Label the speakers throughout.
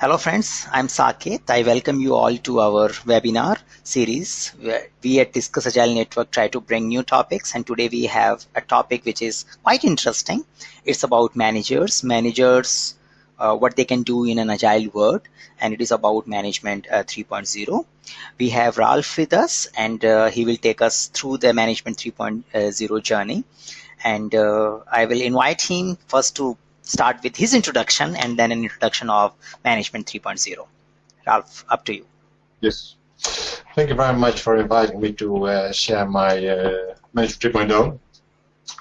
Speaker 1: Hello friends, I'm Saket. I welcome you all to our webinar series where we at Discuss Agile Network try to bring new topics and today we have a topic which is quite interesting. It's about managers, managers, uh, what they can do in an agile world and it is about management uh, 3.0. We have Ralph with us and uh, he will take us through the management 3.0 journey and uh, I will invite him first to start with his introduction and then an introduction of Management 3.0. Ralph, up to you.
Speaker 2: Yes. Thank you very much for inviting me to uh, share my uh, Management 3.0.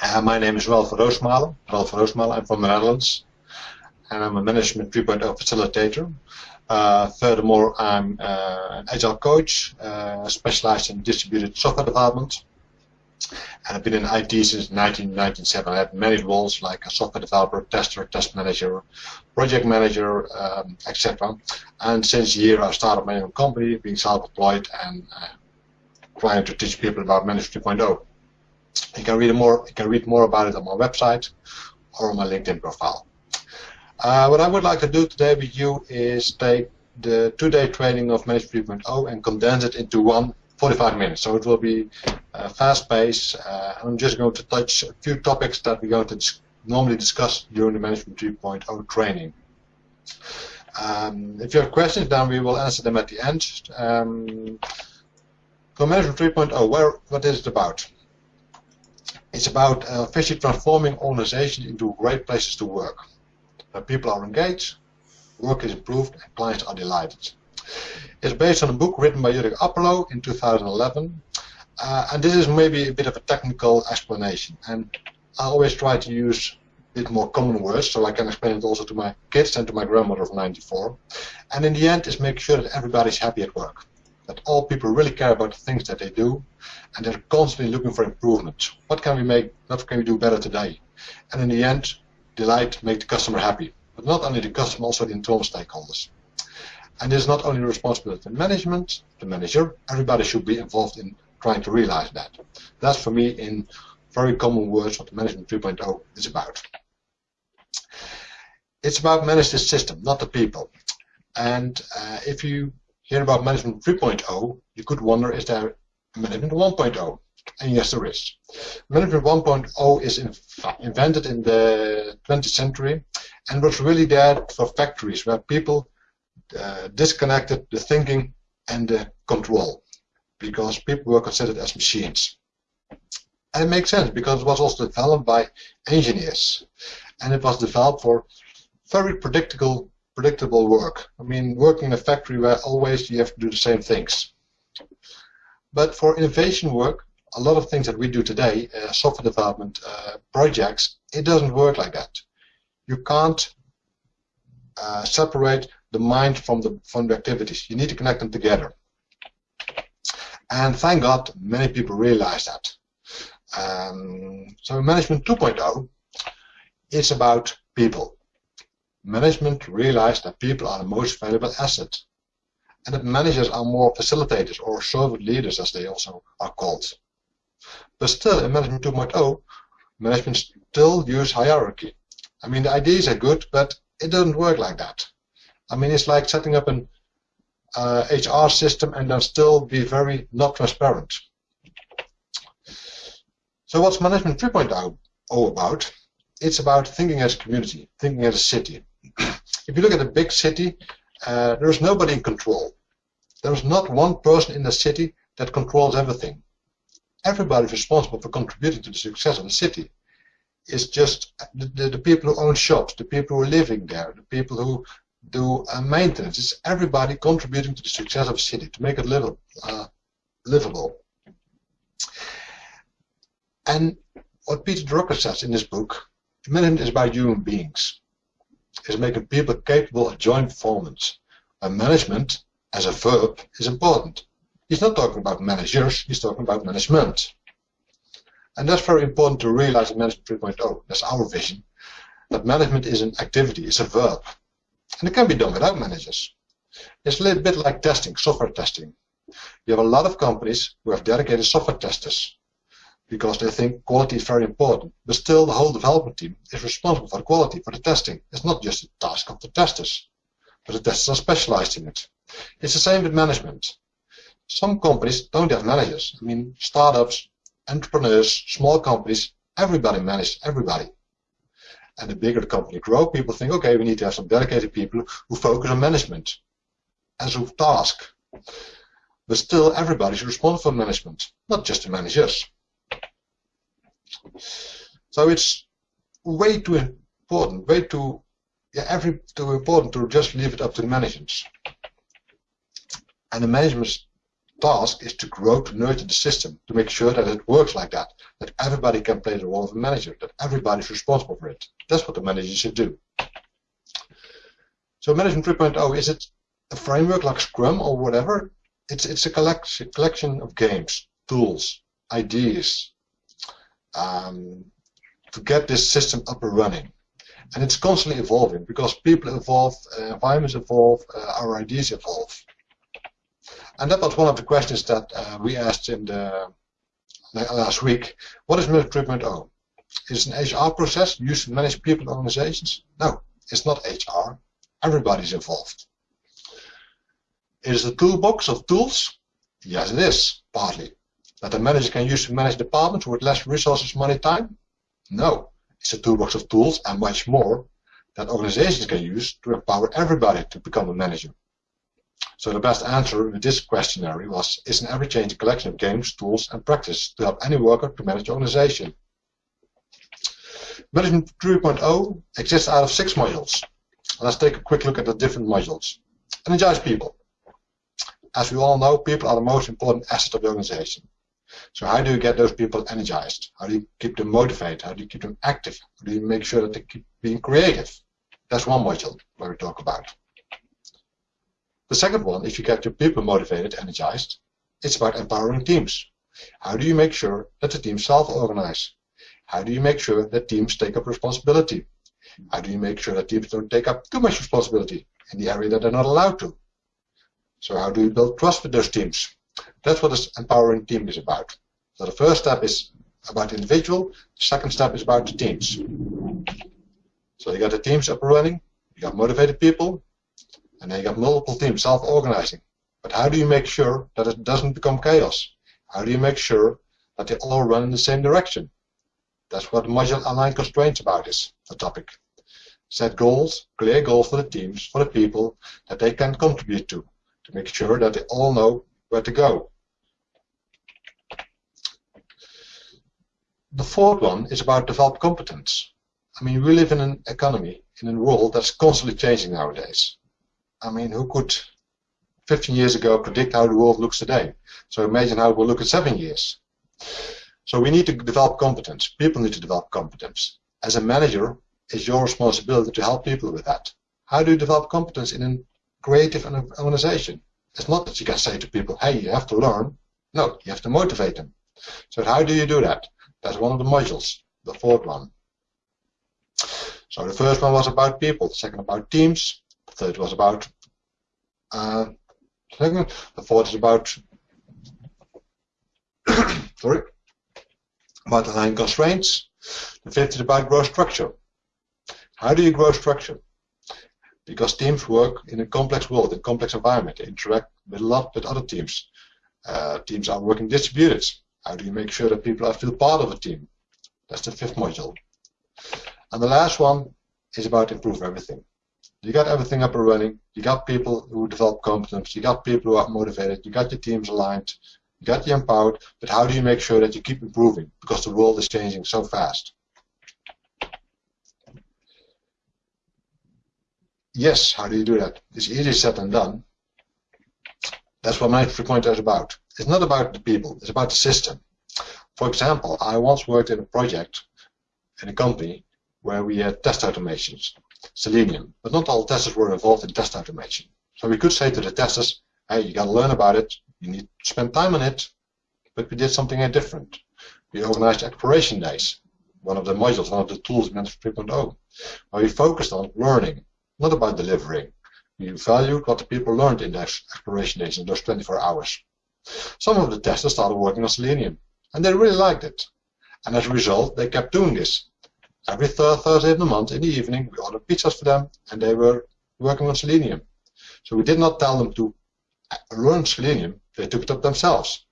Speaker 2: Uh, my name is Ralph Roosmalen. Ralph Roosmalen. I'm from the Netherlands. And I'm a Management 3.0 facilitator. Uh, furthermore, I'm uh, an agile coach, uh, specialized in distributed software development. And I've been in IT since 1997. I had many roles like a software developer, tester, test manager, project manager, um, etc. And since a year I started my own company, being self-employed and uh, trying to teach people about Manage 3.0. You can read more. You can read more about it on my website or on my LinkedIn profile. Uh, what I would like to do today with you is take the two-day training of Manage 3.0 and condense it into one 45 minutes. So it will be uh, fast paced. Uh, I'm just going to touch a few topics that we're going to dis normally discuss during the Management 3.0 training. Um, if you have questions, then we will answer them at the end. Um, so Management 3.0, where, what is it about? It's about uh, officially transforming organizations into great places to work. Where people are engaged, work is improved, and clients are delighted. It's based on a book written by Jurgen Appelo in 2011. Uh, and this is maybe a bit of a technical explanation. And I always try to use a bit more common words so I can explain it also to my kids and to my grandmother of 94. And in the end, is make sure that everybody's happy at work. That all people really care about the things that they do, and they're constantly looking for improvements. What can we make? What can we do better today? And in the end, delight, make the customer happy. But not only the customer, also the internal stakeholders. And it's not only responsibility of management, the manager, everybody should be involved in trying to realize that. That's for me in very common words what Management 3.0 is about. It's about manage the system, not the people. And uh, if you hear about Management 3.0, you could wonder, is there Management 1.0? And yes, there is. Management 1.0 is in invented in the 20th century and was really there for factories where people uh, disconnected the thinking and the control because people were considered as machines. And it makes sense because it was also developed by engineers and it was developed for very predictable predictable work. I mean, working in a factory where always you have to do the same things. But for innovation work, a lot of things that we do today, uh, software development uh, projects, it doesn't work like that. You can't uh, separate the mind from the from the activities. You need to connect them together. And thank God, many people realize that. Um, so Management 2.0 is about people. Management realized that people are the most valuable asset, and that managers are more facilitators or servant leaders, as they also are called. But still, in Management 2.0, management still use hierarchy. I mean, the ideas are good, but it doesn't work like that. I mean, it's like setting up an uh, HR system and then still be very not transparent. So what's Management 3.0 about? It's about thinking as a community, thinking as a city. if you look at a big city, uh, there's nobody in control. There's not one person in the city that controls everything. Everybody is responsible for contributing to the success of the city. It's just the, the, the people who own shops, the people who are living there, the people who do uh, maintenance. It's everybody contributing to the success of a city to make it livable. Uh, livable. And what Peter Drucker says in this book, management is about human beings. It's making people capable of joint performance. And management, as a verb, is important. He's not talking about managers, he's talking about management. And that's very important to realize in Management 3.0. That's our vision. That management is an activity, it's a verb. And it can be done without managers. It's a little bit like testing, software testing. You have a lot of companies who have dedicated software testers because they think quality is very important. But still, the whole development team is responsible for the quality, for the testing. It's not just a task of the testers. but the testers are specialized in it. It's the same with management. Some companies don't have managers. I mean, startups, entrepreneurs, small companies, everybody manages everybody. And the bigger the company grow, people think, okay, we need to have some dedicated people who focus on management as a task. But still, everybody's responsible for management, not just the managers. So it's way too important, way too, yeah, every too important to just leave it up to the managers. And the management's task is to grow, to nurture the system, to make sure that it works like that, that everybody can play the role of a manager, that everybody is responsible for it. That's what the manager should do. So Management 3.0, is it a framework like Scrum or whatever? It's, it's a collection, collection of games, tools, ideas, um, to get this system up and running. And it's constantly evolving because people evolve, uh, environments evolve, uh, our ideas evolve. And that was one of the questions that uh, we asked in the last week. What is Management 3.0? Is it an HR process used to manage people organizations? No, it's not HR. Everybody's involved. Is it a toolbox of tools? Yes, it is, partly. That a manager can use to manage departments with less resources, money, time? No, it's a toolbox of tools and much more that organizations can use to empower everybody to become a manager. So the best answer in this questionnaire was, is an a collection of games, tools, and practice to help any worker to manage the organization. Management 3.0 exists out of six modules. Let's take a quick look at the different modules. Energize people. As we all know, people are the most important asset of the organization. So how do you get those people energized? How do you keep them motivated? How do you keep them active? How do you make sure that they keep being creative? That's one module where we talk about. The second one, if you get your people motivated, energized, it's about empowering teams. How do you make sure that the teams self-organize? How do you make sure that teams take up responsibility? How do you make sure that teams don't take up too much responsibility in the area that they're not allowed to? So how do you build trust with those teams? That's what this empowering team is about. So the first step is about the individual, the second step is about the teams. So you got the teams up and running, you got motivated people, and then you got multiple teams self-organizing. But how do you make sure that it doesn't become chaos? How do you make sure that they all run in the same direction? That's what module aligned constraints about is, the topic. Set goals, clear goals for the teams, for the people that they can contribute to, to make sure that they all know where to go. The fourth one is about develop competence. I mean, we live in an economy, in a world that's constantly changing nowadays. I mean, who could 15 years ago predict how the world looks today? So imagine how it will look in seven years. So we need to develop competence. People need to develop competence. As a manager, it's your responsibility to help people with that. How do you develop competence in a creative organization? It's not that you can say to people, hey, you have to learn. No, you have to motivate them. So how do you do that? That's one of the modules, the fourth one. So the first one was about people, the second about teams, the third was about uh. The fourth is about sorry about align constraints. The fifth is about growth structure. How do you grow structure? Because teams work in a complex world, in a complex environment. They interact with a lot with other teams. Uh, teams are working distributed. How do you make sure that people are feel part of a team? That's the fifth module. And the last one is about improve everything. You got everything up and running. You got people who develop competence. You got people who are motivated. You got your teams aligned. You got the empowered. But how do you make sure that you keep improving? Because the world is changing so fast. Yes, how do you do that? It's easier said than done. That's what my point is about. It's not about the people. It's about the system. For example, I once worked in a project in a company where we had test automations. Selenium. But not all testers were involved in test automation. So we could say to the testers, hey, you got to learn about it, you need to spend time on it, but we did something uh, different. We organized exploration days, one of the modules, one of the tools in Management 3.0, where we focused on learning, not about delivering. We valued what the people learned in those exploration days in those 24 hours. Some of the testers started working on Selenium, and they really liked it. And as a result, they kept doing this. Every third Thursday of the month in the evening, we ordered pizzas for them, and they were working on Selenium. So we did not tell them to learn Selenium, they took it up themselves.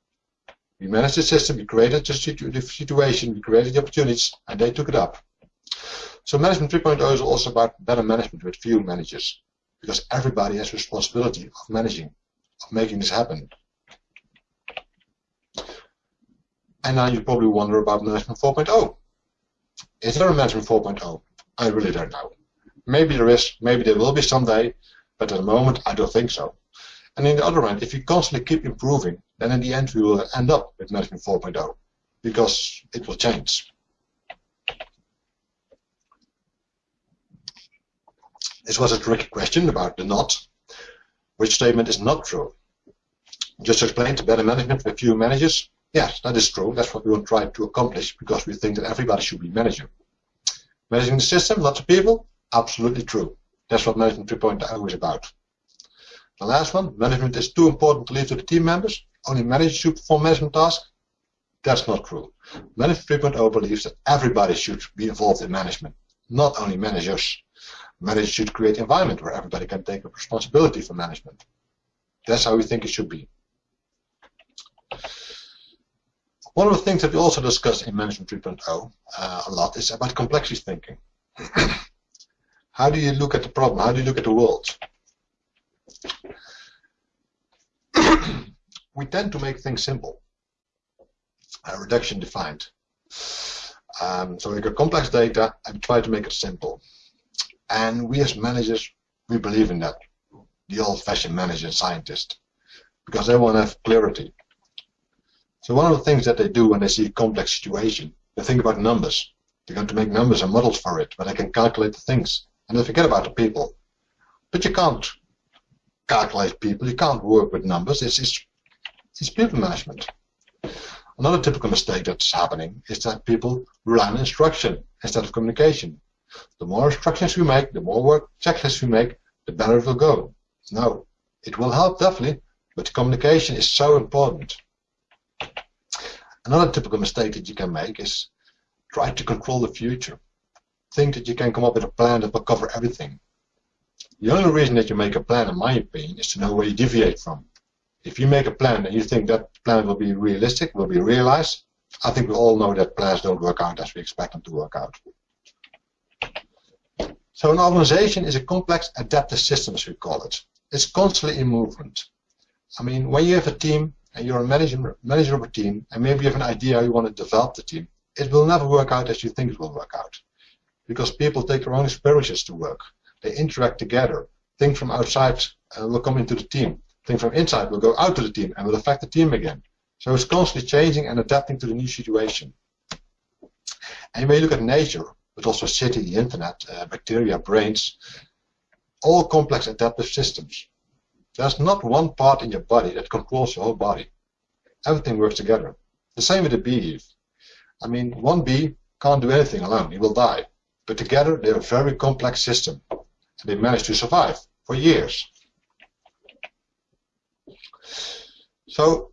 Speaker 2: We managed the system, we created the, situ the situation, we created the opportunities, and they took it up. So Management 3.0 is also about better management with few managers, because everybody has responsibility of managing, of making this happen. And now you probably wonder about Management 4.0. Is there a Management 4.0? I really don't know. Maybe there is, maybe there will be someday, but at the moment I don't think so. And in the other hand, if you constantly keep improving, then in the end we will end up with Management 4.0 because it will change. This was a tricky question about the not. Which statement is not true? Just to explain to better management with few managers. Yes, that is true. That's what we will try to accomplish because we think that everybody should be manager. Managing the system, lots of people, absolutely true. That's what Management 3.0 is about. The last one, management is too important to leave to the team members. Only managers should perform management tasks. That's not true. Management 3.0 believes that everybody should be involved in management, not only managers. Managers should create an environment where everybody can take responsibility for management. That's how we think it should be. One of the things that we also discuss in Management 3.0 uh, a lot is about complexity thinking. how do you look at the problem? How do you look at the world? we tend to make things simple. Uh, reduction defined. Um, so we got complex data and try to make it simple. And we as managers, we believe in that. The old-fashioned manager and scientist. Because they want to have clarity. So one of the things that they do when they see a complex situation, they think about numbers. They're going to make numbers and models for it, but they can calculate the things. And they forget about the people. But you can't calculate people. You can't work with numbers. It's, it's, it's people management. Another typical mistake that's happening is that people on instruction instead of communication. The more instructions we make, the more work checklists we make, the better it will go. No, it will help definitely, but communication is so important. Another typical mistake that you can make is try to control the future. Think that you can come up with a plan that will cover everything. The only reason that you make a plan, in my opinion, is to know where you deviate from. If you make a plan and you think that plan will be realistic, will be realized, I think we all know that plans don't work out as we expect them to work out. So an organization is a complex adaptive system, as we call it. It's constantly in movement. I mean, when you have a team and you're a manager, manager of a team, and maybe you have an idea how you want to develop the team, it will never work out as you think it will work out. Because people take their own experiences to work. They interact together. Things from outside uh, will come into the team. Things from inside will go out to the team and will affect the team again. So it's constantly changing and adapting to the new situation. And you look at nature, but also city, the internet, uh, bacteria, brains, all complex adaptive systems. There's not one part in your body that controls your whole body. Everything works together. The same with a bee. I mean, one bee can't do anything alone. He will die. But together, they're a very complex system And they managed to survive for years. So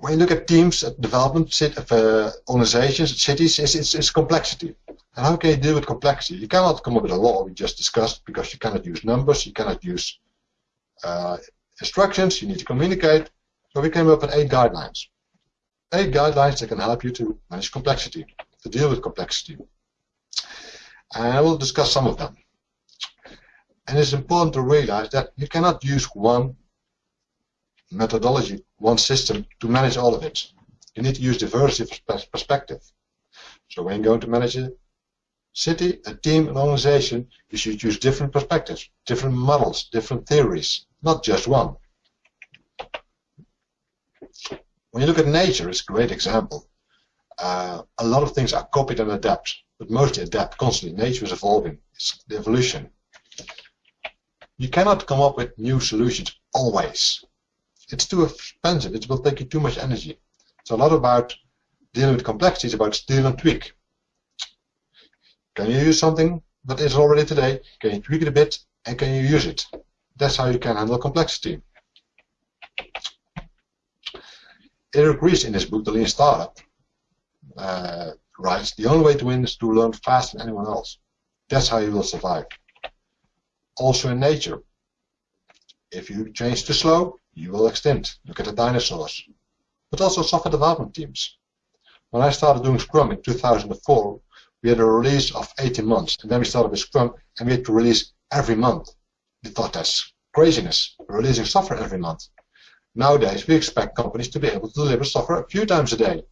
Speaker 2: when you look at teams, at development, of uh, organizations, cities, it's, it's, it's, complexity. And how can you deal with complexity? You cannot come up with a law we just discussed because you cannot use numbers, you cannot use uh, instructions, you need to communicate. So we came up with eight guidelines. Eight guidelines that can help you to manage complexity, to deal with complexity. And I will discuss some of them. And it's important to realize that you cannot use one methodology, one system to manage all of it. You need to use diversity perspective. So when you're going to manage a city, a team, an organization, you should use different perspectives, different models, different theories, not just one. When you look at nature, it's a great example. Uh, a lot of things are copied and adapt, but mostly adapt constantly. Nature is evolving. It's the evolution. You cannot come up with new solutions always. It's too expensive. It will take you too much energy. It's a lot about dealing with complexity. It's about steal and tweak. Can you use something that is already today? Can you tweak it a bit? And can you use it? That's how you can handle complexity. Eric Ries in his book, The Lean Startup, uh, writes, the only way to win is to learn faster than anyone else. That's how you will survive also in nature. If you change too slow, you will extend. Look at the dinosaurs. But also software development teams. When I started doing Scrum in 2004, we had a release of 18 months. And then we started with Scrum and we had to release every month. We thought that's craziness. Releasing software every month. Nowadays, we expect companies to be able to deliver software a few times a day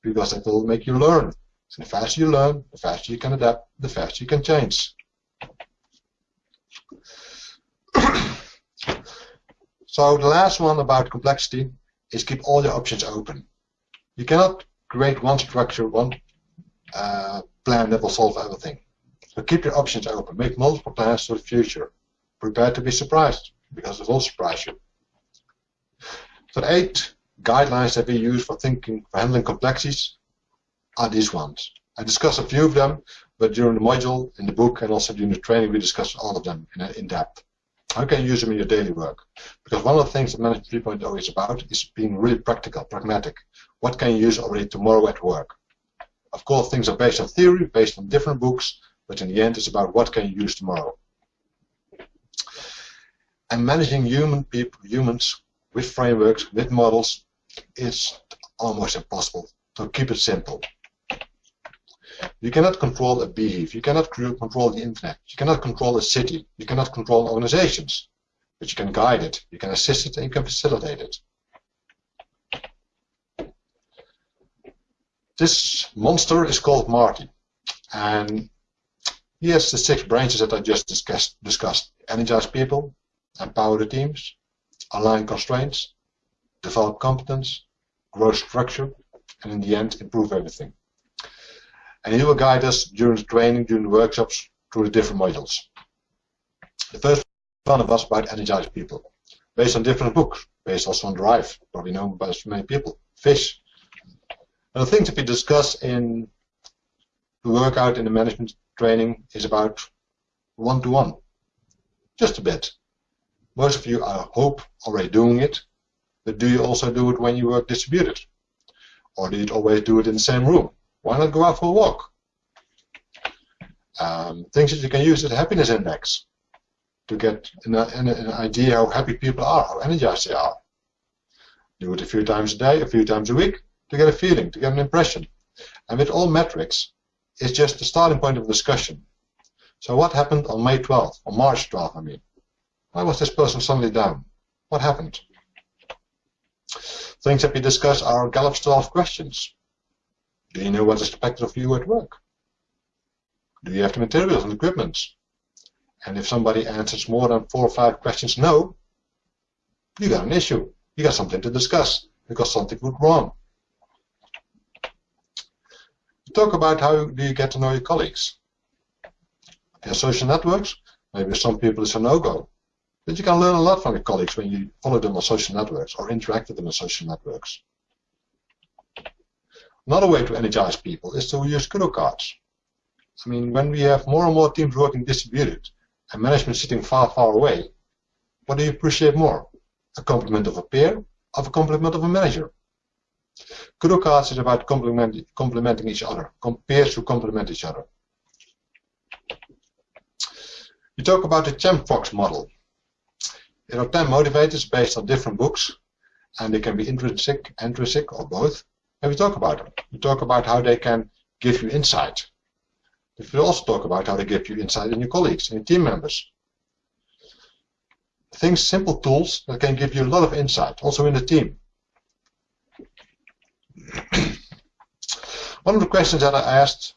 Speaker 2: because that will make you learn. And the faster you learn, the faster you can adapt, the faster you can change. so the last one about complexity is keep all your options open. You cannot create one structure, one uh, plan that will solve everything. So keep your options open. Make multiple plans for the future. Prepare to be surprised because it will surprise you. So the eight guidelines that we use for thinking, for handling complexities are these ones. I discussed a few of them, but during the module, in the book, and also during the training, we discussed all of them in, in depth. How can you use them in your daily work? Because one of the things that Management 3.0 is about is being really practical, pragmatic. What can you use already tomorrow at work? Of course, things are based on theory, based on different books, but in the end, it's about what can you use tomorrow. And managing human people, humans with frameworks, with models, is almost impossible. So keep it simple. You cannot control a beehive. You cannot control the internet. You cannot control a city. You cannot control organizations. But you can guide it. You can assist it and you can facilitate it. This monster is called Martie. And he has the six branches that I just discussed. discussed. Energize people, empower the teams, align constraints, develop competence, grow structure, and in the end, improve everything. And he will guide us during the training, during the workshops, through the different modules. The first one of us about energize people, based on different books, based also on Drive, probably known by many people, Fish. And the things that we discuss in the workout in the management training is about one-to-one, -one. just a bit. Most of you, I hope, already doing it, but do you also do it when you work distributed? Or do you always do it in the same room? Why not go out for a walk? Um, things that you can use as a happiness index to get an, an, an, idea how happy people are, how energized they are. Do it a few times a day, a few times a week, to get a feeling, to get an impression. And with all metrics, it's just the starting point of discussion. So what happened on May 12th, or March 12th, I mean? Why was this person suddenly down? What happened? Things that we discuss are Gallup's 12 questions. Do you know what is expected of you at work? Do you have the materials and equipment? And if somebody answers more than four or five questions no, you got an issue. You got something to discuss because something went wrong. Talk about how do you get to know your colleagues. Your social networks, maybe some people it's a no-go. But you can learn a lot from your colleagues when you follow them on social networks or interact with them on social networks. Another way to energize people is to use kudo cards. I mean, when we have more and more teams working distributed and management sitting far, far away, what do you appreciate more? A compliment of a peer or a compliment of a manager? Kudo cards is about complement, complementing each other, peers who complement each other. You talk about the CHAMPFROGS model. There are 10 motivators based on different books, and they can be intrinsic, intrinsic, or both. And we talk about them. We talk about how they can give you insight. But we also talk about how they give you insight in your colleagues and your team members. Things, simple tools that can give you a lot of insight, also in the team. One of the questions that I asked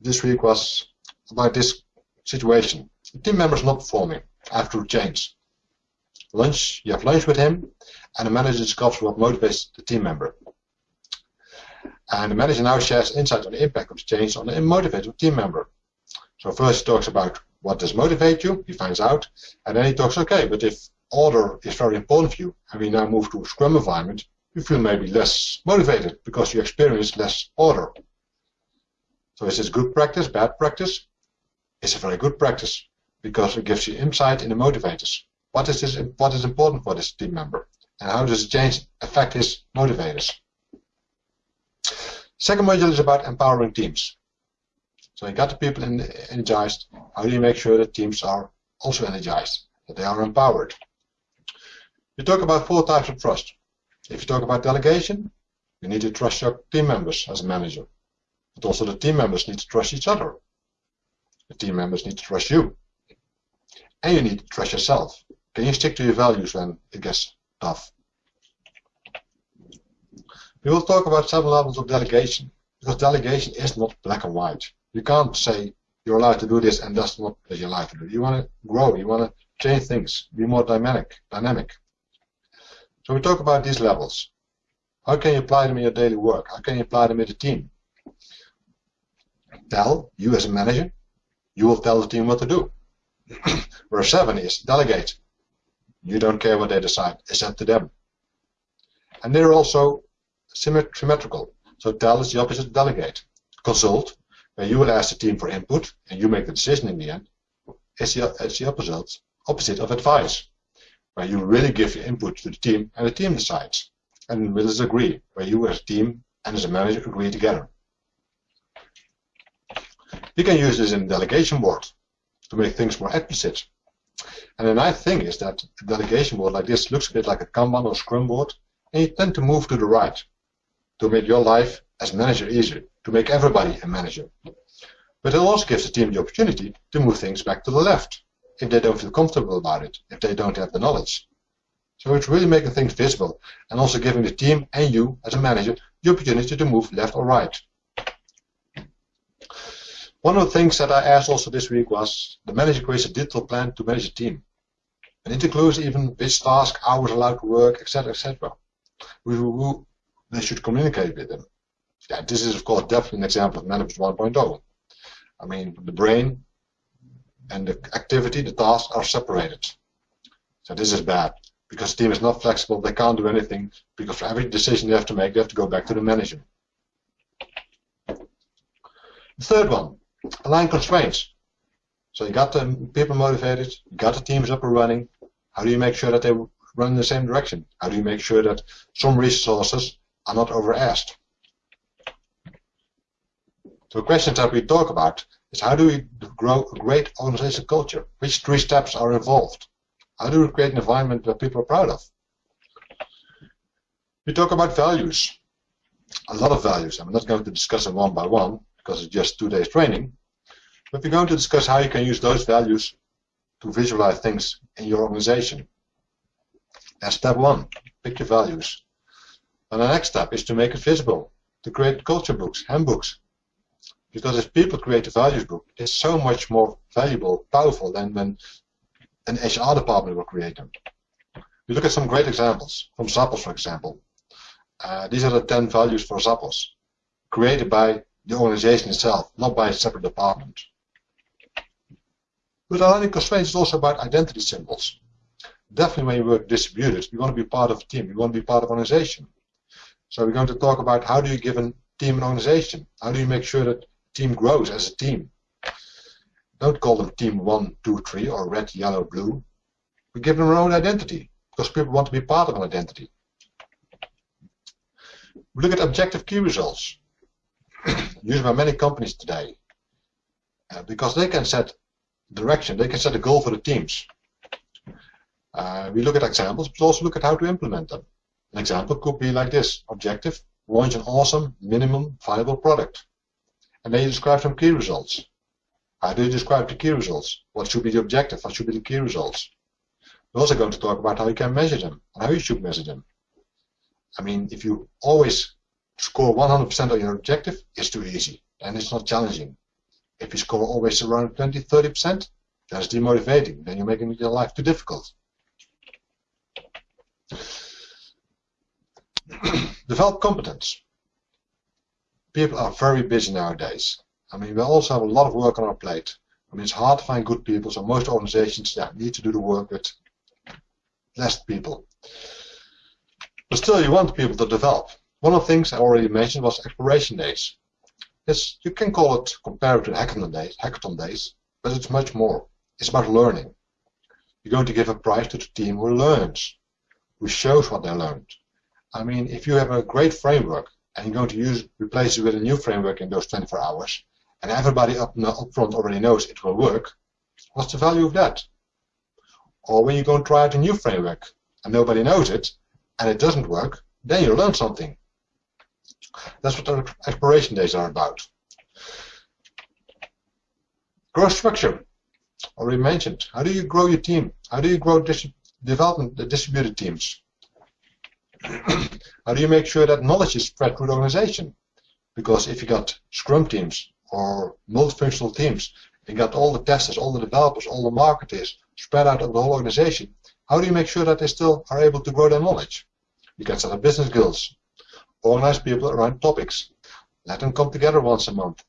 Speaker 2: this week was about this situation. The team member is not performing after change lunch, you have lunch with him, and the manager discusses what motivates the team member. And the manager now shares insights on the impact of the change on the motivated team member. So first he talks about what does motivate you, he finds out, and then he talks, okay, but if order is very important for you, and we now move to a Scrum environment, you feel maybe less motivated because you experience less order. So is this good practice, bad practice? It's a very good practice because it gives you insight in the motivators. What is, this, what is important for this team member? And how does change affect his motivators? Second module is about empowering teams. So you got the people energized. How do you make sure that teams are also energized, that they are empowered? You talk about four types of trust. If you talk about delegation, you need to trust your team members as a manager. But also the team members need to trust each other. The team members need to trust you. And you need to trust yourself. Can you stick to your values when it gets tough? We will talk about seven levels of delegation, because delegation is not black and white. You can't say you're allowed to do this and that's not what you're allowed to do. You want to grow, you want to change things, be more dynamic, dynamic. So we talk about these levels. How can you apply them in your daily work? How can you apply them in the team? Tell, you as a manager, you will tell the team what to do. Where seven is delegate. You don't care what they decide, it's up to them. And they're also symmetrical. So tell is the opposite delegate. Consult, where you will ask the team for input and you make the decision in the end, is the, the opposite, opposite of advice, where you really give input to the team and the team decides. And will is agree, where you as a team and as a manager agree together. You can use this in delegation board to make things more explicit. And the nice thing is that a delegation board like this looks a bit like a Kanban or Scrum board, and you tend to move to the right to make your life as manager easier, to make everybody a manager. But it also gives the team the opportunity to move things back to the left if they don't feel comfortable about it, if they don't have the knowledge. So it's really making things visible and also giving the team and you as a manager the opportunity to move left or right. One of the things that I asked also this week was the manager creates a digital plan to manage a team. And it includes even which task, hours allowed to work, etc., etc. They should communicate with them. Yeah, this is of course definitely an example of management 1.0. I mean, the brain and the activity, the tasks are separated. So this is bad because the team is not flexible. They can't do anything because for every decision they have to make, they have to go back to the manager. The third one, align constraints. So you got the people motivated, you got the teams up and running. How do you make sure that they run in the same direction? How do you make sure that some resources are not over-asked? So questions that we talk about is how do we grow a great organizational culture? Which three steps are involved? How do we create an environment that people are proud of? We talk about values. A lot of values. I'm not going to discuss them one by one because it's just two days training. But we're going to discuss how you can use those values to visualize things in your organization. And step one, pick your values. And the next step is to make it visible, to create culture books, handbooks. Because if people create a values book, it's so much more valuable, powerful than when an HR department will create them. We look at some great examples from Zappos, for example. Uh, these are the 10 values for Zappos, created by the organization itself, not by a separate department. But aligning constraints is also about identity symbols. Definitely when you work distributed, you want to be part of a team, you want to be part of an organization. So we're going to talk about how do you give a team an organization? How do you make sure that team grows as a team? Don't call them team one, two, three, or red, yellow, blue. We give them their own identity because people want to be part of an identity. We look at objective key results used by many companies today uh, because they can set direction, they can set a goal for the teams. Uh, we look at examples, but also look at how to implement them. An example could be like this. Objective, launch an awesome, minimum viable product. And then you describe some key results. How do you describe the key results? What should be the objective? What should be the key results? We're also going to talk about how you can measure them and how you should measure them. I mean, if you always score 100% on your objective, it's too easy and it's not challenging. If you score always around 20, 30%, that's demotivating. Then you're making your life too difficult. Develop competence. People are very busy nowadays. I mean, we also have a lot of work on our plate. I mean, it's hard to find good people, so most organizations yeah, need to do the work with less people. But still, you want people to develop. One of the things I already mentioned was exploration days. Yes, you can call it, compare it to hackathon days, hackathon days, but it's much more. It's about learning. You're going to give a prize to the team who learns, who shows what they learned. I mean, if you have a great framework and you're going to use replace it with a new framework in those 24 hours, and everybody up, up front already knows it will work, what's the value of that? Or when you go and try out a new framework and nobody knows it, and it doesn't work, then you learn something. That's what the exploration days are about. Growth structure, already mentioned. How do you grow your team? How do you grow development, the distributed teams? How do you make sure that knowledge is spread through the organization? Because if you got Scrum teams or multifunctional teams, you got all the testers, all the developers, all the marketers spread out over the whole organization, how do you make sure that they still are able to grow their knowledge? You can set up business guilds, organize people around topics, let them come together once a month,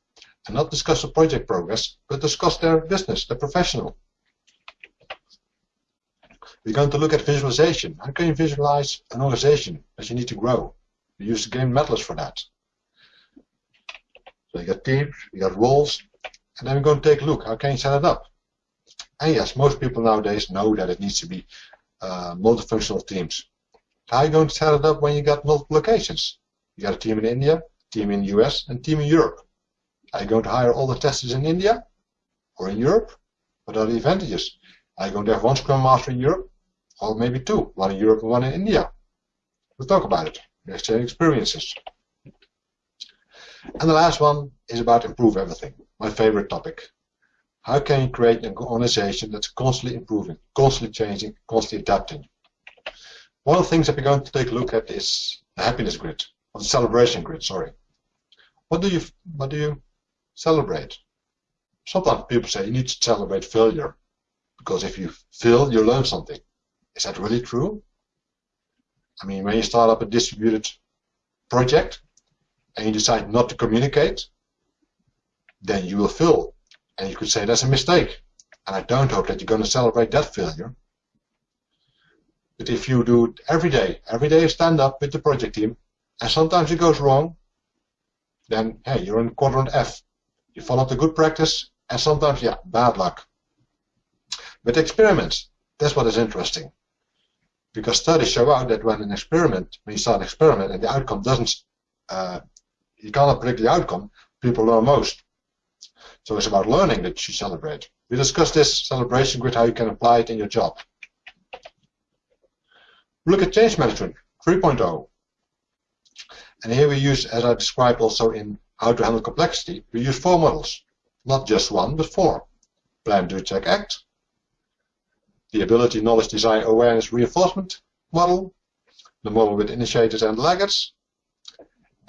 Speaker 2: and not discuss the project progress, but discuss their business, their professional. We're going to look at visualization. How can you visualize an organization that you need to grow? We use game Meddlers for that. So you got teams, you got roles, and then we're going to take a look. How can you set it up? And yes, most people nowadays know that it needs to be uh, multifunctional teams. How are you going to set it up when you got multiple locations? You got a team in India, team in the US, and team in Europe. Are you going to hire all the testers in India or in Europe? What are the advantages? Are you going to have one Scrum Master in Europe? Or maybe two, one in Europe and one in India? We'll talk about it. We exchange experiences. And the last one is about improve everything, my favorite topic. How can you create an organization that's constantly improving, constantly changing, constantly adapting? One of the things that we're going to take a look at is the happiness grid, or the celebration grid, sorry. What do you what do you celebrate? Sometimes people say you need to celebrate failure because if you fail, you learn something. Is that really true? I mean, when you start up a distributed project and you decide not to communicate, then you will fail. And you could say that's a mistake. And I don't hope that you're going to celebrate that failure. But if you do it every day, every day you stand up with the project team, and sometimes it goes wrong, then hey, you're in quadrant F. You follow the good practice, and sometimes, yeah, bad luck. But experiments, that's what is interesting. Because studies show out that when an experiment, when you start an experiment and the outcome doesn't, uh, you cannot predict the outcome, people learn most. So it's about learning that you celebrate. We discussed this celebration grid, how you can apply it in your job. Look at change management 3.0. And here we use, as I described also in how to handle complexity, we use four models. Not just one, but four. Plan, do, check, act. The ability, knowledge, design, awareness, reinforcement model. The model with initiators and laggards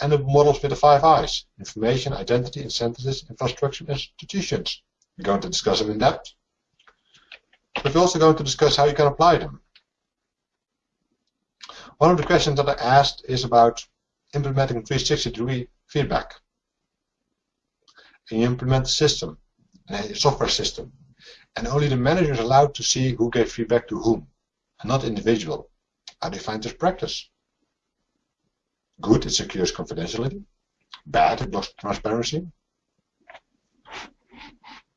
Speaker 2: and the models with the five I's, information, identity, incentives, infrastructure, institutions. We're going to discuss them in depth. But we're also going to discuss how you can apply them. One of the questions that I asked is about implementing 360 degree feedback. And you implement a system, a software system, and only the manager is allowed to see who gave feedback to whom, and not individual. You find this practice? Good, it secures confidentiality. Bad, it blocks transparency.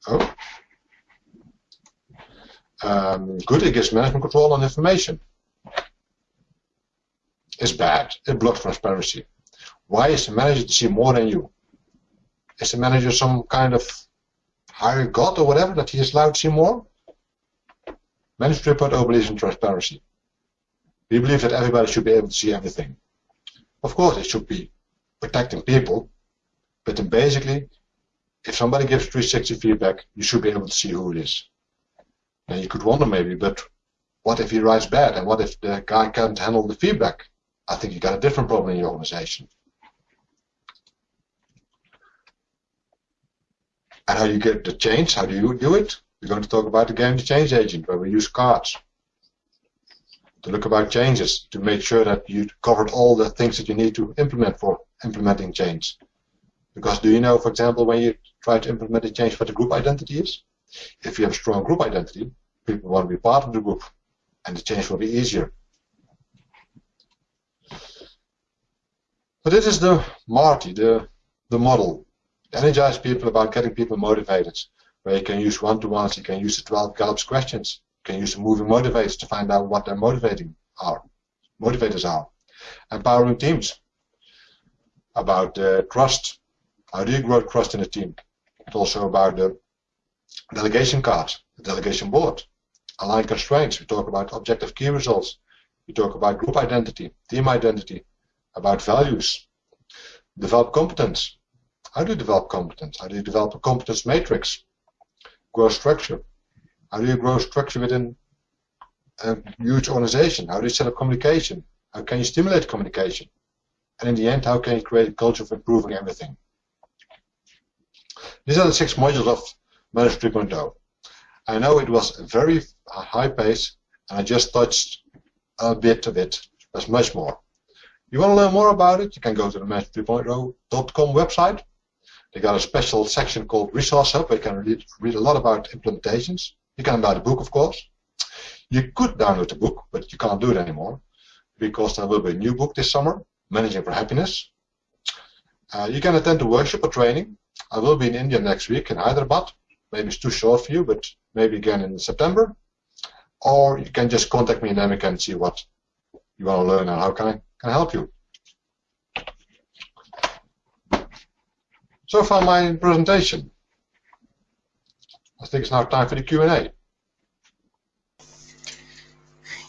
Speaker 2: Oh. Um, good, it gives management control on information. It's bad, it blocks transparency. Why is the manager to see more than you? Is the manager some kind of higher god or whatever that he is allowed to see more? Management 3.0 believes in transparency. We believe that everybody should be able to see everything. Of course, it should be protecting people, but then basically, if somebody gives 360 feedback, you should be able to see who it is. Now you could wonder maybe, but what if he writes bad, and what if the guy can't handle the feedback? I think you got a different problem in your organization. And how you get the change, how do you do it? We're going to talk about the game change agent, where we use cards to look about changes to make sure that you covered all the things that you need to implement for implementing change. Because do you know, for example, when you try to implement a change, what the group identity is? If you have a strong group identity, people want to be part of the group, and the change will be easier. So this is the Martie, the, the model. Energize people about getting people motivated, where you can use one-to-ones, you can use the 12 Gallup's questions, you can use the moving motivators to find out what their motivating are, motivators are. Empowering teams about uh, trust. How do you grow trust in a team? It's also about the delegation card, the delegation board. Align constraints. We talk about objective key results. we talk about group identity, team identity, about values. Develop competence. How do you develop competence? How do you develop a competence matrix? Grow structure. How do you grow structure within a huge organization? How do you set up communication? How can you stimulate communication? And in the end, how can you create a culture of improving everything? These are the six modules of Manage 3.0. I know it was a very high pace, and I just touched a bit of it. There's much more. You want to learn more about it? You can go to the Manage 3.0.com website. They got a special section called Resource Hub where you can read, read a lot about implementations. You can buy the book, of course. You could download the book, but you can't do it anymore because there will be a new book this summer, Managing for Happiness. Uh, you can attend a workshop or training. I will be in India next week in Hyderabad. Maybe it's too short for you, but maybe again in September. Or you can just contact me and then we can see what you want to learn and how can I, can I help you. So far my presentation. I think it's now time for the Q&A.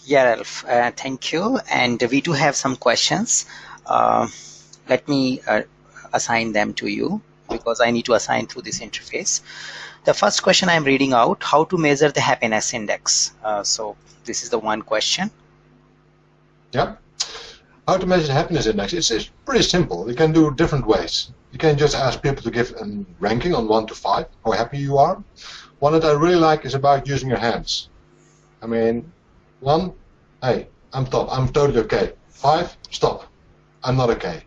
Speaker 1: Yeah, Ralph, uh, thank you. And we do have some questions. Uh, let me uh, assign them to you because I need to assign through this interface. The first question I'm reading out, how to measure the happiness index. Uh, so this is the one question.
Speaker 2: Yeah. How to measure the happiness index? It's, it's pretty simple. You can do different ways. You can just ask people to give a ranking on 1 to 5, how happy you are. One that I really like is about using your hands. I mean, one, hey, I'm top, I'm totally okay. Five, stop, I'm not okay.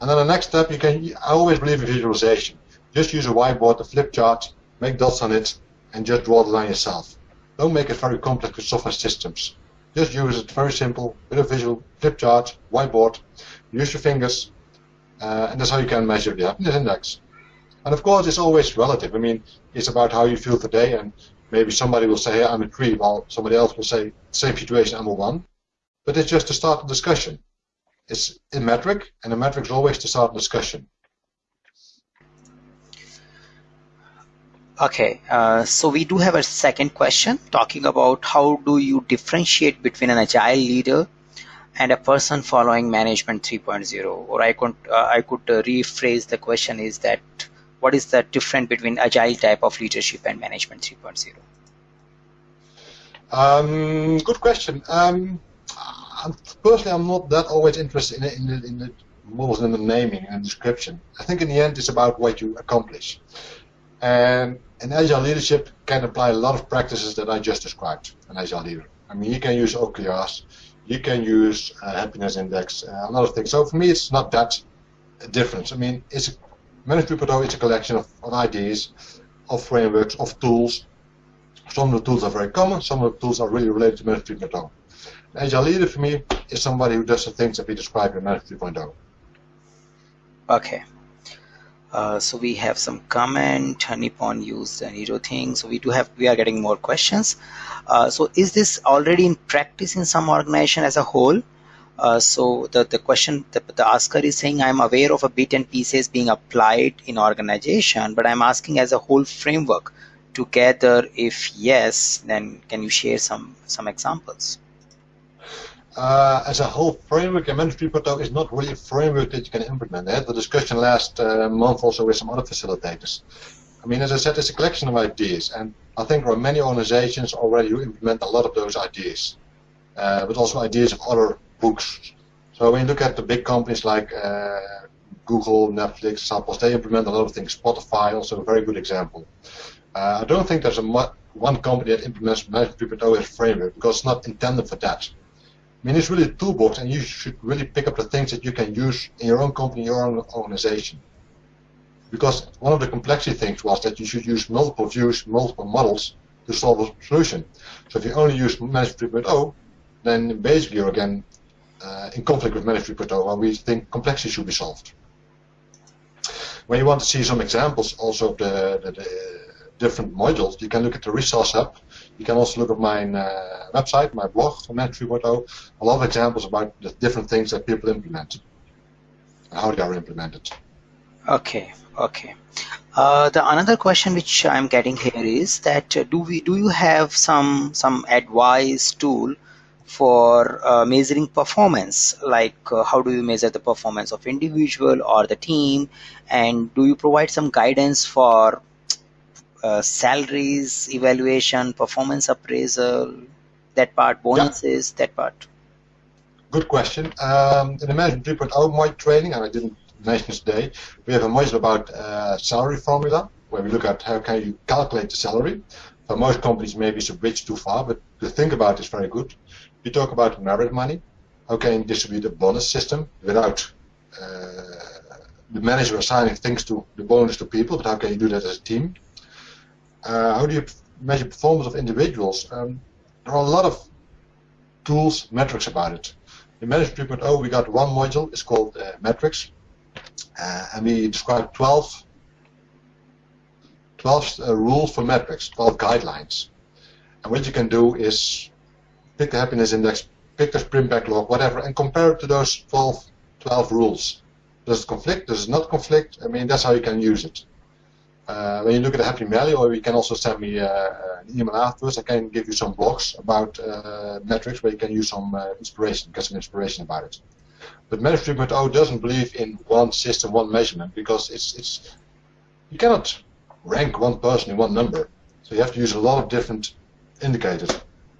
Speaker 2: And then the next step, you can, I always believe in visualization. Just use a whiteboard, a flip chart, make dots on it, and just draw the line yourself. Don't make it very complex with software systems. Just use it very simple, with a visual flip chart, whiteboard, use your fingers, uh, and that's how you can measure the happiness index. And of course, it's always relative. I mean, it's about how you feel today, and maybe somebody will say, hey, I'm a three, while somebody else will say, same situation, I'm a one. But it's just to start a discussion. It's a metric, and a metric is always to start a discussion.
Speaker 1: Okay, uh, so we do have a second question talking about how do you differentiate between an agile leader and a person following management 3.0 or I could, uh, I could uh, rephrase the question is that what is the difference between agile type of leadership and management 3.0?
Speaker 2: Um, good question. Um, personally, I'm not that always interested in, in, the, in the more than the naming and description. I think in the end, it's about what you accomplish. And an agile leadership can apply a lot of practices that I just described. An agile leader. I mean, you can use OKRs, you can use uh, happiness index, uh, a lot of things. So for me, it's not that different. I mean, it's Management 3.0 is a collection of, of ideas, of frameworks, of tools. Some of the tools are very common, some of the tools are really related to Management 3.0. Agile leader for me is somebody who does the things that we describe in Management 3.0.
Speaker 1: Okay. Uh, so we have some comment. Nippon used the Niro thing. So we do have, we are getting more questions. Uh, so is this already in practice in some organization as a whole? Uh, so the, the question, the, the asker is saying, I'm aware of a bit and pieces being applied in organization, but I'm asking as a whole framework together. If yes, then can you share some, some examples?
Speaker 2: Uh, as a whole framework, a management report is not really a framework that you can implement. I had the discussion last uh, month also with some other facilitators. I mean, as I said, it's a collection of ideas, and I think there are many organizations already who implement a lot of those ideas, uh, but also ideas of other books. So when you look at the big companies like uh, Google, Netflix, Zappos, they implement a lot of things. Spotify, also a very good example. Uh, I don't think there's a one company that implements Management 3.0 as a framework because it's not intended for that. I mean, it's really a toolbox, and you should really pick up the things that you can use in your own company, your own organization. Because one of the complexity things was that you should use multiple views, multiple models to solve a solution. So if you only use Management 3.0, then basically you're again uh, in conflict with Management 3.0 we think complexity should be solved. When you want to see some examples also of the, the, the different modules, you can look at the resource hub. You can also look at my uh, website, my blog, Management 3.0, a lot of examples about the different things that people implement how they are implemented.
Speaker 1: Okay, okay. Uh, the another question which I'm getting here is that uh, do we do you have some some advice tool for uh, measuring performance like uh, how do you measure the performance of individual or the team and do you provide some guidance for uh, salaries evaluation performance appraisal that part bonuses yeah. that part
Speaker 2: good question um, in the management 3.0 my training and i didn't this today we have a module about uh, salary formula where we look at how can you calculate the salary for most companies maybe it's a bridge too far but to think about is very good you talk about merit money. How can you distribute a bonus system without uh, the manager assigning things to the bonus to people, but how can you do that as a team? Uh, how do you measure performance of individuals? Um, there are a lot of tools, metrics about it. In Management 3.0 we got one module, it's called uh, metrics, uh, and we describe 12, 12 uh, rules for metrics, 12 guidelines. And what you can do is pick the happiness index, pick the sprint backlog, whatever, and compare it to those 12, 12 rules. Does it conflict? Does it not conflict? I mean, that's how you can use it. Uh, when you look at the happy value, or you can also send me uh, an email afterwards. I can give you some blogs about uh, metrics where you can use some uh, inspiration, get some inspiration about it. But Management 3.0 doesn't believe in one system, one measurement, because it's it's you cannot rank one person in one number. So you have to use a lot of different indicators.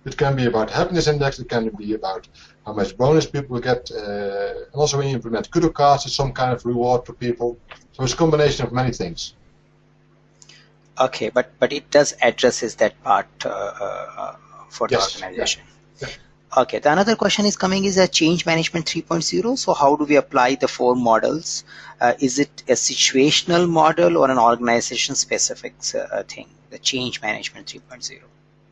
Speaker 2: It can be about happiness index, it can be about how much bonus people get, uh, and also when you implement kudo cards, it's some kind of reward for people. So it's a combination of many things.
Speaker 1: Okay, but but it does addresses that part uh, uh, for the yes, organization. Yeah. Yeah. Okay, the another question is coming is a change management 3.0. So how do we apply the four models? Uh, is it a situational model or an organization specific uh, thing? The change management 3.0.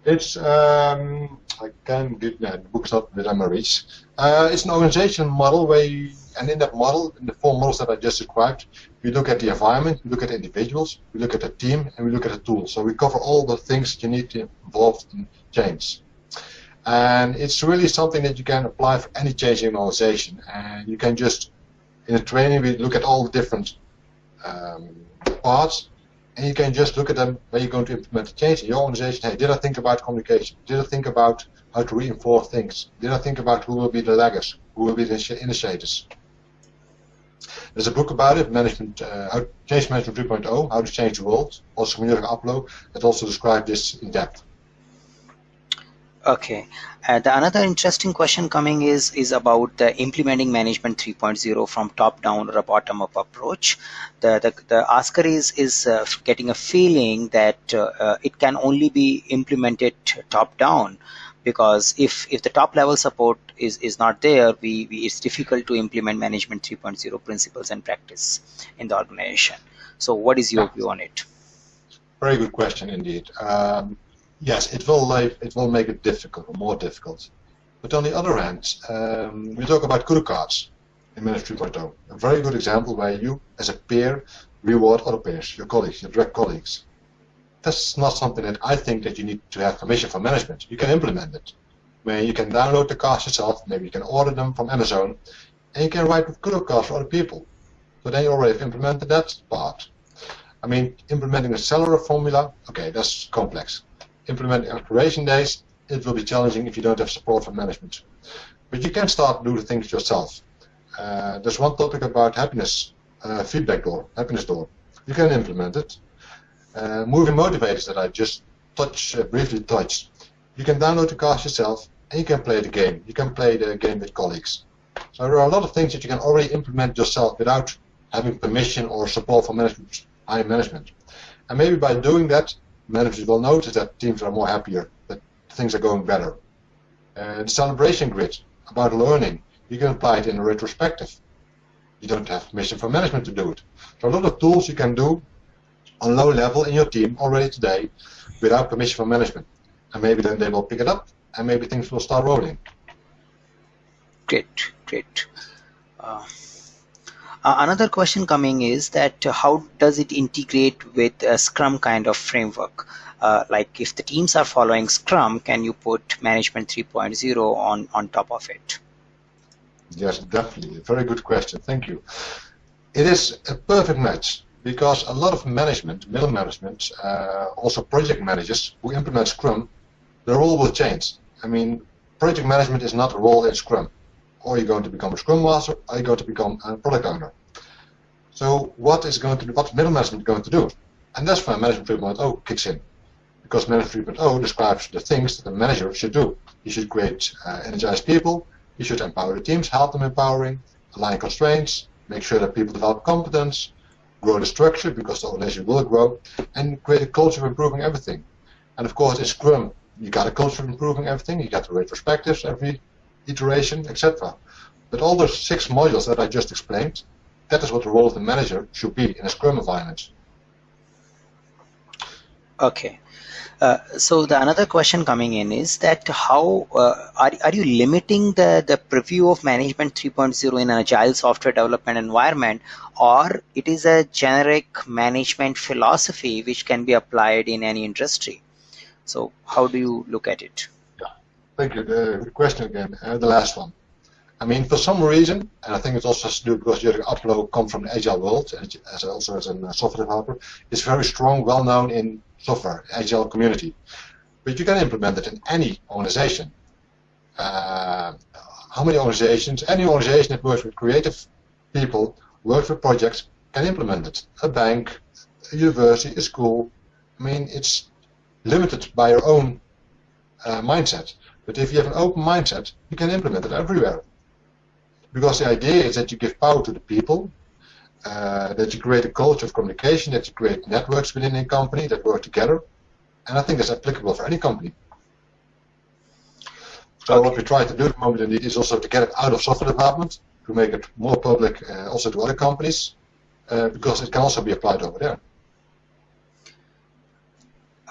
Speaker 2: It's um, I can get the book's I'm rich. Uh, it's an organization model where, you, and in that model, in the four models that I just described, we look at the environment, we look at individuals, we look at the team, and we look at the tool. So we cover all the things you need to involve in change. And it's really something that you can apply for any change in organization. And you can just, in the training, we look at all the different um, parts and you can just look at them when you're going to implement a change in your organization. Hey, did I think about communication? Did I think about how to reinforce things? Did I think about who will be the laggers? Who will be the initiators? There's a book about it, Management, uh, Change Management 3.0, How to Change the World, also Jurgen Appelo, that also describes this in depth.
Speaker 1: Okay. Uh, the another interesting question coming is is about the implementing management 3.0 from top down or a bottom up approach. The the, the asker is is uh, getting a feeling that uh, uh it can only be implemented top down because if if the top level support is is not there, we, we it's difficult to implement management 3.0 principles and practice in the organization. So, what is your view on it?
Speaker 2: Very good question indeed. Um, yes, it will it will make it difficult or more difficult. But on the other hand, um, we talk about kudo cards in Manage 3.0. A very good example where you, as a peer, reward other peers, your colleagues, your direct colleagues. That's not something that I think that you need to have permission from management. You can implement it. Where you can download the cards yourself, maybe you can order them from Amazon, and you can write kudo cards for other people. So then you already have implemented that part. I mean, implementing a salary formula, okay, that's complex implementing operation days, it will be challenging if you don't have support from management. But you can start doing things yourself. Uh, there's one topic about happiness uh, feedback door, happiness door. You can implement it. Uh, moving motivators that I just touch uh, briefly touched. You can download the cards yourself and you can play the game. You can play the game with colleagues. So there are a lot of things that you can already implement yourself without having permission or support from management, high management. And maybe by doing that, managers will notice that teams are more happier, that things are going better. And celebration grid about learning, you can apply it in a retrospective. You don't have permission from management to do it. So a lot of tools you can do on low level in your team already today without permission from management. And maybe then they will pick it up and maybe things will start rolling.
Speaker 1: Great, great. Uh, another question coming is that uh, how does it integrate with a Scrum kind of framework? Uh, like if the teams are following Scrum, can you put Management 3.0 on, on top of it?
Speaker 2: Yes, definitely. Very good question. Thank you. It is a perfect match because a lot of management, middle management, uh, also project managers who implement Scrum, their role will change. I mean, project management is not a role in Scrum. Or you're going to become a Scrum Master, or you're going to become a product owner. So what is going to do, what middle management going to do? And that's why Management 3.0 kicks in. Because Management 3.0 describes the things that a manager should do. He should create uh, energized people, he should empower the teams, help them empowering, align constraints, make sure that people develop competence, grow the structure because the organization will grow, and create a culture of improving everything. And of course, in Scrum, you got a culture of improving everything, you got the retrospectives every iteration, etc. But all those six modules that I just explained, that is what the role of the manager should be in a Scrum environment.
Speaker 1: Okay. Uh, so the another question coming in is that how uh, are, are you limiting the, the preview of management 3.0 in an agile software development environment or it is a generic management philosophy which can be applied in any industry so how do you look at it
Speaker 2: thank you the question again uh, the last one I mean, for some reason, and I think it also has to because Jurgen Appelo come from the agile world, as also as a software developer, is very strong, well known in software, agile community. But you can implement it in any organization. Uh, how many organizations, any organization that works with creative people, works with projects, can implement it. A bank, a university, a school. I mean, it's limited by your own uh, mindset. But if you have an open mindset, you can implement it everywhere. Because the idea is that you give power to the people, uh, that you create a culture of communication, that you create networks within a company that work together. And I think that's applicable for any company. So okay. what we try to do at the moment is also to get it out of software development, to make it more public uh, also to other companies, uh, because it can also be applied over there.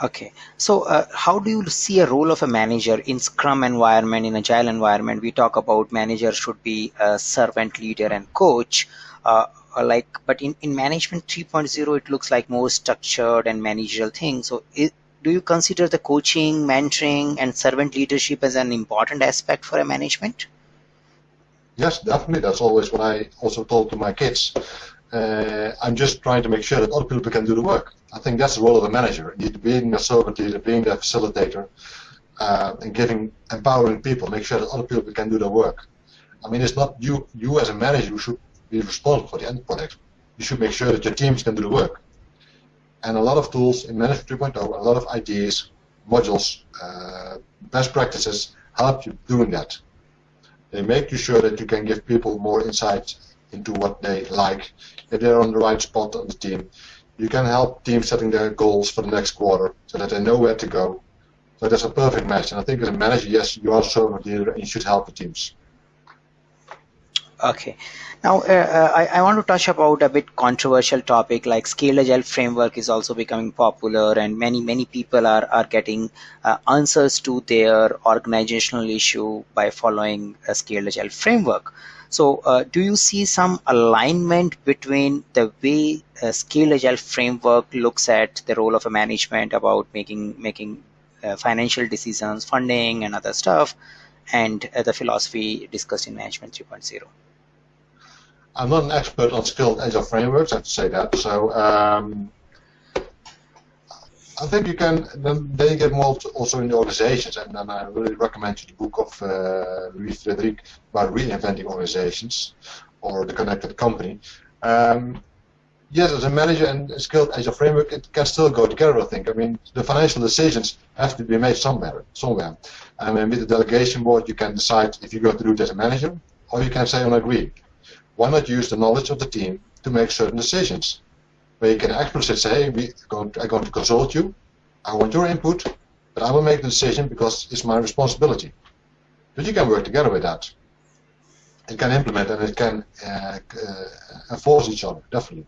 Speaker 1: Okay, so uh, how do you see a role of a manager in Scrum environment, in Agile environment? We talk about manager should be a servant leader and coach. Uh, uh like, but in, in management 3.0, it looks like more structured and managerial thing. So, it, do you consider the coaching, mentoring, and servant leadership as an important aspect for a management?
Speaker 2: Yes, definitely. That's always what I also told to my kids. Uh, I'm just trying to make sure that other people can do the work. I think that's the role of a manager, being a servant leader, being the facilitator, uh, and giving, empowering people, make sure that other people can do their work. I mean, it's not you, you as a manager who should be responsible for the end product. You should make sure that your teams can do the work. And a lot of tools in Management 3.0, a lot of ideas, modules, uh, best practices help you doing that. They make you sure that you can give people more insight into what they like, if they're on the right spot on the team, you can help teams setting their goals for the next quarter so that they know where to go. So that's a perfect match. And I think as a manager, yes, you are a leader and you should help the teams.
Speaker 1: Okay. Now, uh, uh, I, I, want to touch about a bit controversial topic like Scale agile framework is also becoming popular and many, many people are, are getting uh, answers to their organizational issue by following a Scale agile framework. So uh, do you see some alignment between the way a Scale agile framework looks at the role of a management about making making uh, financial decisions, funding, and other stuff, and uh, the philosophy discussed in Management 3.0?
Speaker 2: I'm not an expert on scaled agile frameworks, I have to say that. So um, I think you can then, you get more also in the organizations, and then I really recommend you the book of uh, Louis Frederick about reinventing organizations or the connected company. Um, yes, as a manager and a scaled agile framework, it can still go together. I think. I mean, the financial decisions have to be made somewhere. Somewhere, and then with the delegation board, you can decide if you're going to do it as a manager, or you can say on agree. Why not use the knowledge of the team to make certain decisions? Where you can explicitly say, we I'm going to consult you, I want your input, but I will make the decision because it's my responsibility. But you can work together with that. It can implement and it can uh, uh, enforce each other, definitely.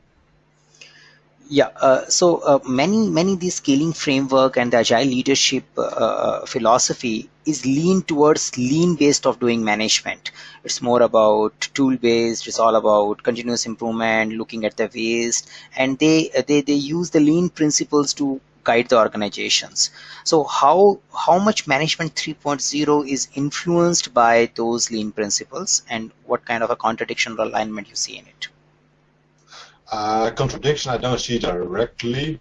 Speaker 1: Yeah, uh, so uh, many many the scaling framework and the agile leadership uh, uh, philosophy is lean towards lean based of doing management. It's more about tool based. It's all about continuous improvement, looking at the waste, and they they they use the lean principles to guide the organizations. So how how much management 3.0 is influenced by those lean principles, and what kind of a contradiction or alignment you see in it?
Speaker 2: Uh, contradiction I don't see directly.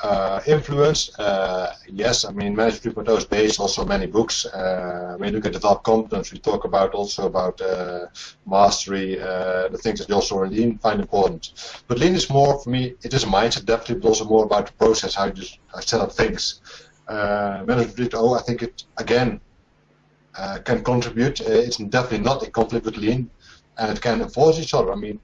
Speaker 2: Uh, influence, uh, yes, I mean, Management 3.0 is based also many books. Uh, when you look at develop competence, we talk about also about uh, mastery, uh, the things that you also Lean find important. But Lean is more, for me, it is a mindset definitely, but also more about the process, how you set up things. Uh, Management 3.0, I think it, again, can contribute. it's definitely not in conflict with Lean, and it can enforce each other. I mean,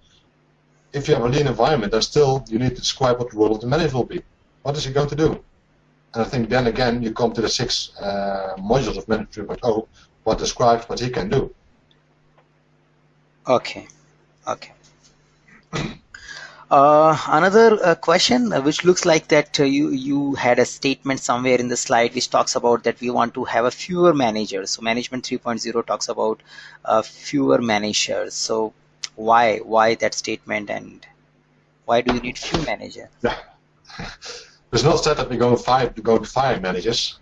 Speaker 2: if you have a Lean environment, then still you need to describe what the role of the manager will be. What is he going to do? And I think then again you come to the six uh, modules of Management 3.0, what describes what he can do.
Speaker 1: Okay, okay. Uh, another uh, question, uh, which looks like that uh, you you had a statement somewhere in the slide which talks about that we want to have a fewer managers. So management 3.0 talks about uh, fewer managers. So why why that statement and why do you need few managers?
Speaker 2: Yeah. Not said that we're going to fire, going to fire managers,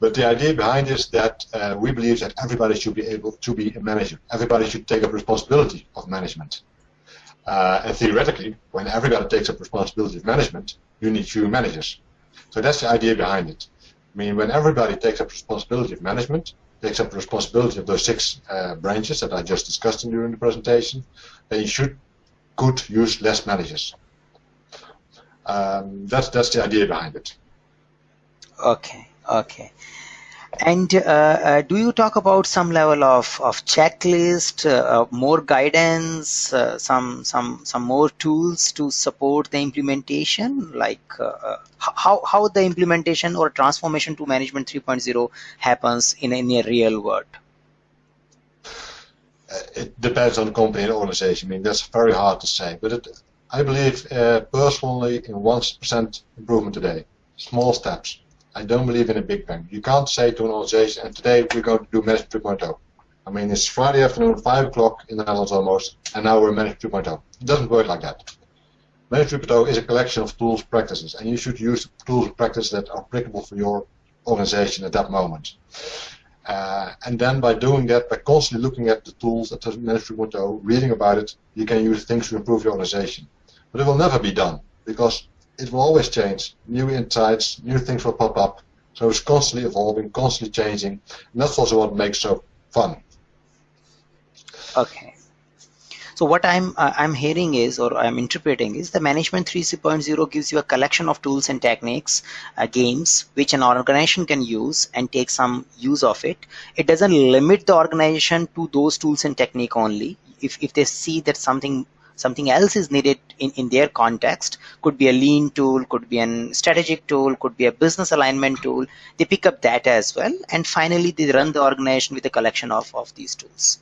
Speaker 2: but the idea behind is that uh, we believe that everybody should be able to be a manager. Everybody should take up responsibility of management. Uh, and theoretically, when everybody takes up responsibility of management, you need few managers. So that's the idea behind it. I mean, when everybody takes up responsibility of management, takes up responsibility of those six uh, branches that I just discussed during the presentation, then you should could use less managers. Um, that's that's the idea behind it.
Speaker 1: Okay, okay. And uh, uh, do you talk about some level of, of checklist, uh, more guidance, uh, some some some more tools to support the implementation? Like uh, uh, how how the implementation or transformation to management 3.0 happens in in a real world?
Speaker 2: It depends on the company and organization. I mean, that's very hard to say, but it, I believe personally in 1% improvement today, small steps I don't believe in a big bang. You can't say to an organization, and today we're going to do Management 2.0. I mean, it's Friday afternoon, 5 o'clock in the Netherlands almost, and now we're Management 2.0. It doesn't work like that. Management 2.0 is a collection of tools, practices, and you should use the tools and practices that are applicable for your organization at that moment. Uh, and then by doing that, by constantly looking at the tools at Management 3.0, reading about it, you can use things to improve your organization. But it will never be done because it will always change. New insights, new things will pop up. So it's constantly evolving, constantly changing. And that's also what makes so fun.
Speaker 1: Okay. So what I'm uh, I'm hearing is, or I'm interpreting is, the Management 3.0 gives you a collection of tools and techniques, uh, games, which an organization can use and take some use of it. It doesn't limit the organization to those tools and technique only. If if they see that something something else is needed in, in their context could be a lean tool could be a strategic tool could be a business alignment tool they pick up that as well and finally they run the organization with a collection of, of these tools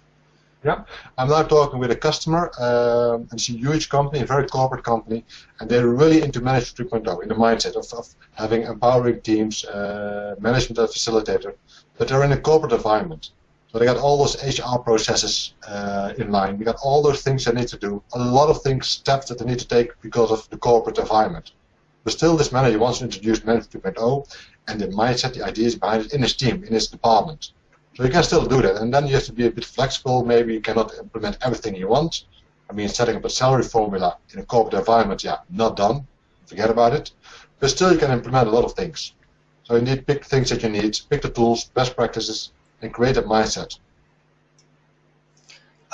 Speaker 2: yeah, I'm now talking with a customer. Um, it's a huge company, a very corporate company, and they're really into Management 3.0 in the mindset of, of having empowering teams, uh, management as facilitator. But they're in a corporate environment. So they got all those HR processes uh, in line. We got all those things they need to do. A lot of things, steps that they need to take because of the corporate environment. But still, this manager wants to introduce Management 2.0 and the mindset, the ideas behind it in his team, in his department. So you can still do that. And then you have to be a bit flexible. Maybe you cannot implement everything you want. I mean, setting up a salary formula in a corporate environment, yeah, not done. Forget about it. But still, you can implement a lot of things. So you need pick the things that you need, pick the tools, best practices, a mindset.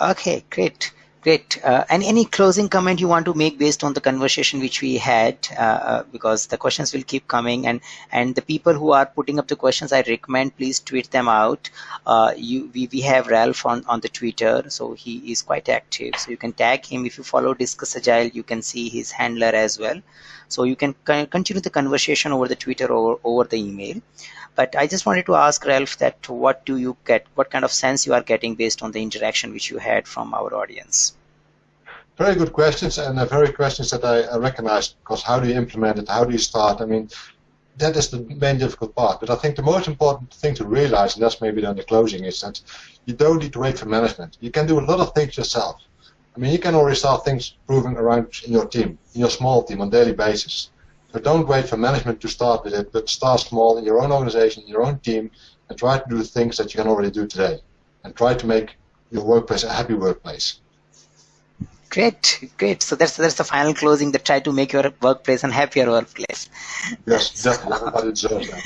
Speaker 1: Okay, great. Great. Uh, and any closing comment you want to make based on the conversation which we had, uh, uh, because the questions will keep coming, and and the people who are putting up the questions, I recommend please tweet them out. Uh, you we, we have Ralph on on the Twitter, so he is quite active. So you can tag him if you follow Discuss Agile. You can see his handler as well. So you can continue the conversation over the Twitter or over the email. But I just wanted to ask Ralph that what do you get, what kind of sense you are getting based on the interaction which you had from our audience?
Speaker 2: Very good questions and uh, very questions that I, I recognize because how do you implement it, how do you start? I mean, that is the main difficult part. But I think the most important thing to realize, and that's maybe then the closing, is that you don't need to wait for management. You can do a lot of things yourself. I mean, you can already start things proving around in your team, in your small team on a daily basis. So don't wait for management to start with it, but start small in your own organization, in your own team, and try to do things that you can already do today. And try to make your workplace a happy workplace.
Speaker 1: Great, great. So that's that's the final closing that try to make your workplace a happier workplace.
Speaker 2: Yes, definitely. Everybody deserves that.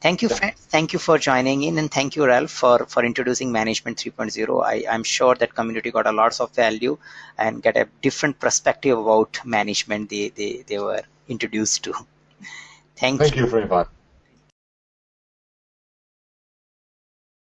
Speaker 1: Thank you, friend. Thank you for joining in, and thank you, Ralph, for for introducing Management 3.0. I, I'm sure that community got a lots of value and get a different perspective about management they they, they were introduced to. Thank,
Speaker 2: Thank
Speaker 1: you.
Speaker 2: you for inviting.